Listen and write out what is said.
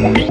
Mm-hmm.